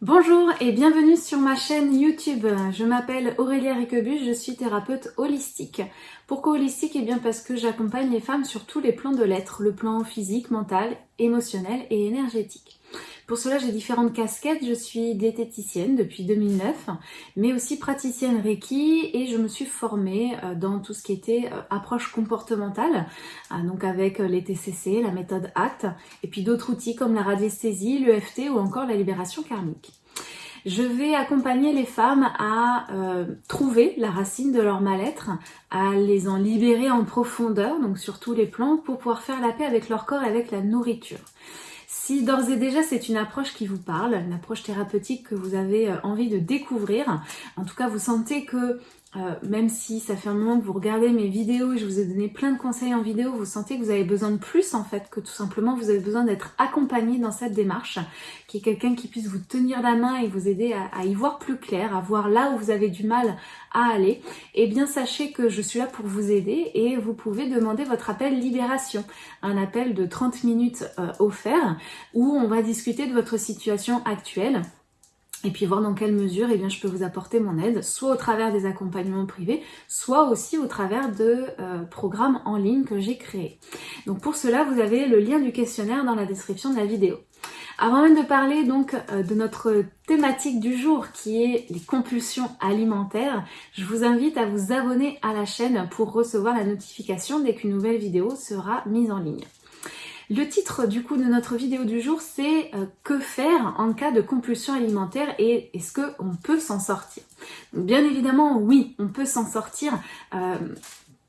Bonjour et bienvenue sur ma chaîne YouTube. Je m'appelle Aurélia Riquebus, je suis thérapeute holistique. Pourquoi holistique? Eh bien parce que j'accompagne les femmes sur tous les plans de l'être, le plan physique, mental, émotionnel et énergétique. Pour cela, j'ai différentes casquettes. Je suis diététicienne depuis 2009, mais aussi praticienne Reiki et je me suis formée euh, dans tout ce qui était euh, approche comportementale, euh, donc avec les TCC, la méthode ACT, et puis d'autres outils comme la radiesthésie, l'EFT ou encore la libération karmique. Je vais accompagner les femmes à trouver la racine de leur mal-être, à les en libérer en profondeur, donc sur tous les plans, pour pouvoir faire la paix avec leur corps et avec la nourriture. Si d'ores et déjà c'est une approche qui vous parle, une approche thérapeutique que vous avez euh, envie de découvrir, en tout cas vous sentez que euh, même si ça fait un moment que vous regardez mes vidéos et je vous ai donné plein de conseils en vidéo, vous sentez que vous avez besoin de plus en fait, que tout simplement vous avez besoin d'être accompagné dans cette démarche, qui est quelqu'un qui puisse vous tenir la main et vous aider à, y voir plus clair, à voir là où vous avez du mal à aller, et eh bien sachez que je suis là pour vous aider et vous pouvez demander votre appel libération, un appel de 30 minutes euh, offert où on va discuter de votre situation actuelle et puis voir dans quelle mesure eh bien, je peux vous apporter mon aide, soit au travers des accompagnements privés, soit aussi au travers de euh, programmes en ligne que j'ai créés. Donc pour cela, vous avez le lien du questionnaire dans la description de la vidéo. Avant même de parler donc euh, de notre thématique du jour qui est les compulsions alimentaires, je vous invite à vous abonner à la chaîne pour recevoir la notification dès qu'une nouvelle vidéo sera mise en ligne. Le titre du coup de notre vidéo du jour c'est euh, que faire en cas de compulsion alimentaire et est-ce qu'on peut s'en sortir? Bien évidemment oui, on peut s'en sortir. Euh,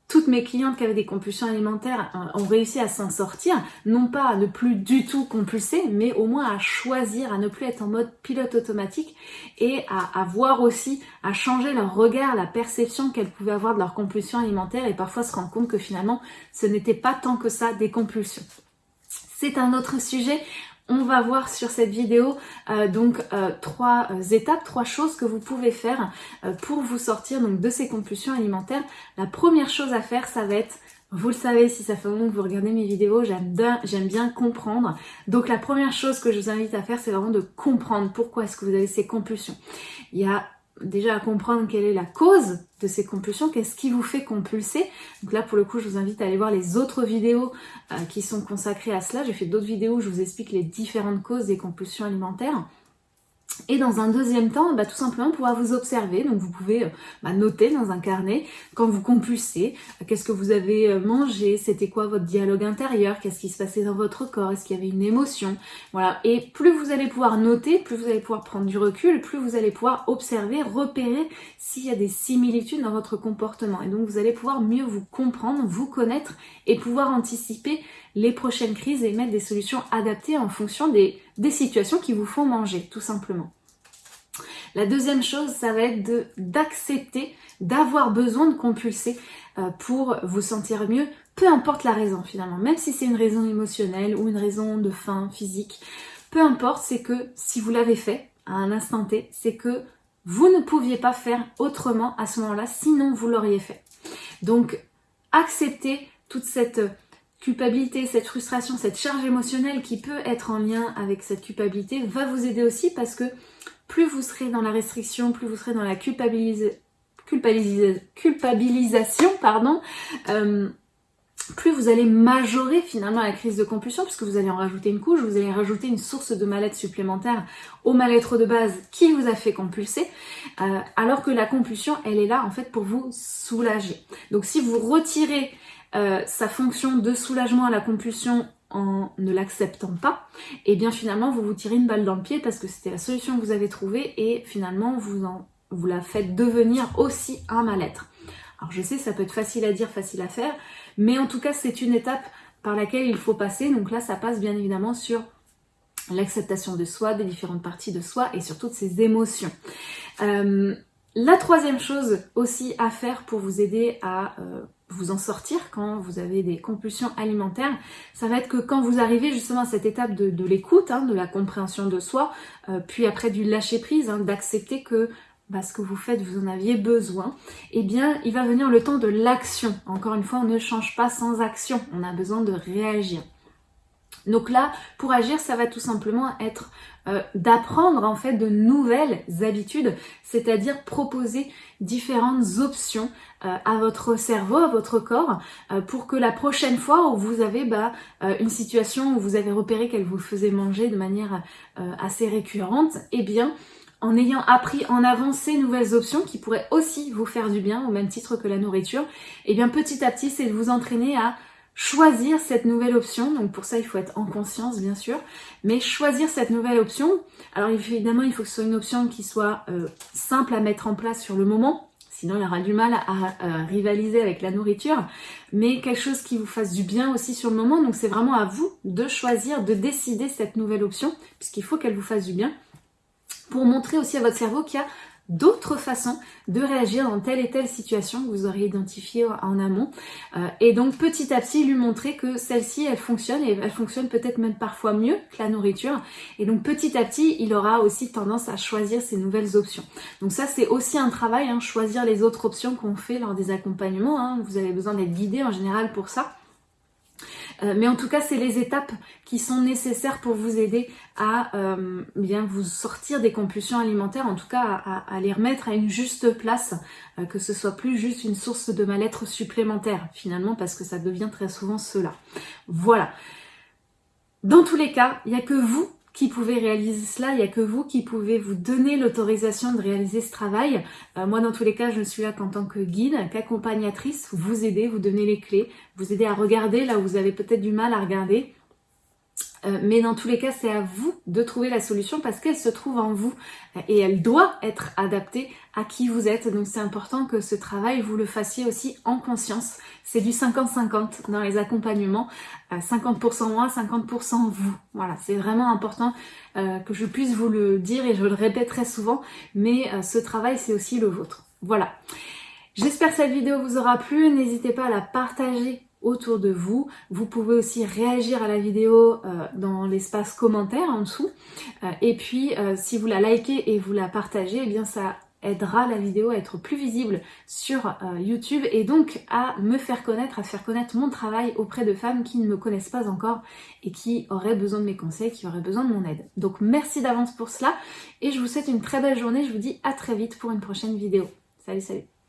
toutes mes clientes qui avaient des compulsions alimentaires euh, ont réussi à s'en sortir, non pas à ne plus du tout compulser, mais au moins à choisir, à ne plus être en mode pilote automatique et à, à voir aussi, à changer leur regard, la perception qu'elles pouvaient avoir de leur compulsion alimentaire. Et parfois se rendre compte que finalement ce n'était pas tant que ça des compulsions c'est un autre sujet. On va voir sur cette vidéo euh, donc euh, trois euh, étapes, trois choses que vous pouvez faire pour vous sortir donc de ces compulsions alimentaires. La première chose à faire, ça va être vous le savez, si ça fait moment que vous regardez mes vidéos, j'aime bien, comprendre. Donc la première chose que je vous invite à faire, c'est vraiment de comprendre pourquoi est-ce que vous avez ces compulsions. Déjà à comprendre quelle est la cause de ces compulsions, qu'est-ce qui vous fait compulser. Donc là, pour le coup, je vous invite à aller voir les autres vidéos euh, qui sont consacrées à cela. J'ai fait d'autres vidéos où je vous explique les différentes causes des compulsions alimentaires. Et dans un deuxième temps, bah, tout simplement pouvoir vous observer. Donc vous pouvez euh, bah, noter dans un carnet quand vous compulsez, euh, qu'est-ce que vous avez euh, mangé, c'était quoi votre dialogue intérieur, qu'est-ce qui se passait dans votre corps, est-ce qu'il y avait une émotion. Voilà. Et plus vous allez pouvoir noter, plus vous allez pouvoir prendre du recul, plus vous allez pouvoir observer, repérer s'il y a des similitudes dans votre comportement. Et donc vous allez pouvoir mieux vous comprendre, vous connaître et pouvoir anticiper les prochaines crises et mettre des solutions adaptées en fonction des, des situations qui vous font manger, tout simplement. La deuxième chose, ça va être d'accepter d'avoir besoin de compulser euh, pour vous sentir mieux, peu importe la raison finalement, même si c'est une raison émotionnelle ou une raison de faim physique, peu importe, c'est que si vous l'avez fait à un instant T, c'est que vous ne pouviez pas faire autrement à ce moment-là, sinon vous l'auriez fait. Donc, acceptez toute cette culpabilité, cette frustration, cette charge émotionnelle qui peut être en lien avec cette culpabilité va vous aider aussi parce que plus vous serez dans la restriction, plus vous serez dans la culpabilisation, pardon, euh, plus vous allez majorer finalement la crise de compulsion puisque vous allez en rajouter une couche, vous allez rajouter une source de mal-être supplémentaire au mal-être de base qui vous a fait compulser, euh, alors que la compulsion, elle est là en fait pour vous soulager. Donc si vous retirez euh, sa fonction de soulagement à la compulsion en ne l'acceptant pas, et eh bien finalement vous vous tirez une balle dans le pied parce que c'était la solution que vous avez trouvée et finalement vous, en, vous la faites devenir aussi un mal-être. Alors je sais ça peut être facile à dire, facile à faire, mais en tout cas c'est une étape par laquelle il faut passer, donc là ça passe bien évidemment sur l'acceptation de soi, des différentes parties de soi et sur toutes ses émotions. Euh, la troisième chose aussi à faire pour vous aider à euh, vous en sortir quand vous avez des compulsions alimentaires, ça va être que quand vous arrivez justement à cette étape de, l'écoute, hein, de la compréhension de soi, euh, puis après du lâcher prise, hein, d'accepter que bah, ce que vous faites, vous en aviez besoin, eh bien il va venir le temps de l'action. Encore une fois, on ne change pas sans action, on a besoin de réagir. Donc là, pour agir, ça va tout simplement être euh, d'apprendre en fait de nouvelles habitudes, c'est-à-dire proposer différentes options euh, à votre cerveau, à votre corps, euh, pour que la prochaine fois où vous avez bah, une situation où vous avez repéré qu'elle vous faisait manger de manière assez récurrente, eh bien, en ayant appris en avance ces nouvelles options qui pourraient aussi vous faire du bien au même titre que la nourriture, eh bien petit à petit, c'est de vous entraîner à choisir cette nouvelle option. Donc pour ça, il faut être en conscience, bien sûr. Mais choisir cette nouvelle option, alors évidemment, il faut que ce soit une option qui soit euh, simple à mettre en place sur le moment. Sinon, il aura du mal à, rivaliser avec la nourriture. Mais quelque chose qui vous fasse du bien aussi sur le moment. Donc c'est vraiment à vous de choisir, de décider cette nouvelle option, puisqu'il faut qu'elle vous fasse du bien pour montrer aussi à votre cerveau qu'il y a d'autres façons de réagir dans telle et telle situation que vous aurez identifié en amont. Euh, et donc petit à petit lui montrer que celle-ci elle fonctionne et elle fonctionne peut-être même parfois mieux que la nourriture. Et donc petit à petit il aura aussi tendance à choisir ces nouvelles options. Donc ça c'est aussi un travail, hein, choisir les autres options qu'on fait lors des accompagnements. Hein. Vous avez besoin d'être guidé en général pour ça. Euh, mais en tout cas, c'est les étapes qui sont nécessaires pour vous aider à euh, bien vous sortir des compulsions alimentaires, en tout cas à, les remettre à une juste place, euh, que ce soit plus juste une source de mal-être supplémentaire finalement, parce que ça devient très souvent cela. Voilà. Dans tous les cas, il n'y a que vous qui pouvez réaliser cela, il n'y a que vous qui pouvez vous donner l'autorisation de réaliser ce travail. Euh, moi, dans tous les cas, je ne suis là qu'en tant que guide, qu'accompagnatrice, vous aider, vous donner les clés, vous aider à regarder là où vous avez peut-être du mal à regarder, euh, mais dans tous les cas, c'est à vous de trouver la solution parce qu'elle se trouve en vous et elle doit être adaptée à qui vous êtes. Donc c'est important que ce travail, vous le fassiez aussi en conscience. C'est du 50-50 dans les accompagnements. 50% euh, moi, 50% vous. Voilà, c'est vraiment important euh, que je puisse vous le dire et je le répète très souvent. Mais ce travail, c'est aussi le vôtre. Voilà. J'espère que cette vidéo vous aura plu. N'hésitez pas à la partager autour de vous. Vous pouvez aussi réagir à la vidéo euh, dans l'espace commentaire en dessous. Euh, et puis, euh, si vous la likez et vous la partagez, eh bien ça aidera la vidéo à être plus visible sur YouTube et donc à me faire connaître, à faire connaître mon travail auprès de femmes qui ne me connaissent pas encore et qui auraient besoin de mes conseils, qui auraient besoin de mon aide. Donc merci d'avance pour cela et je vous souhaite une très belle journée. Je vous dis à très vite pour une prochaine vidéo. Salut, salut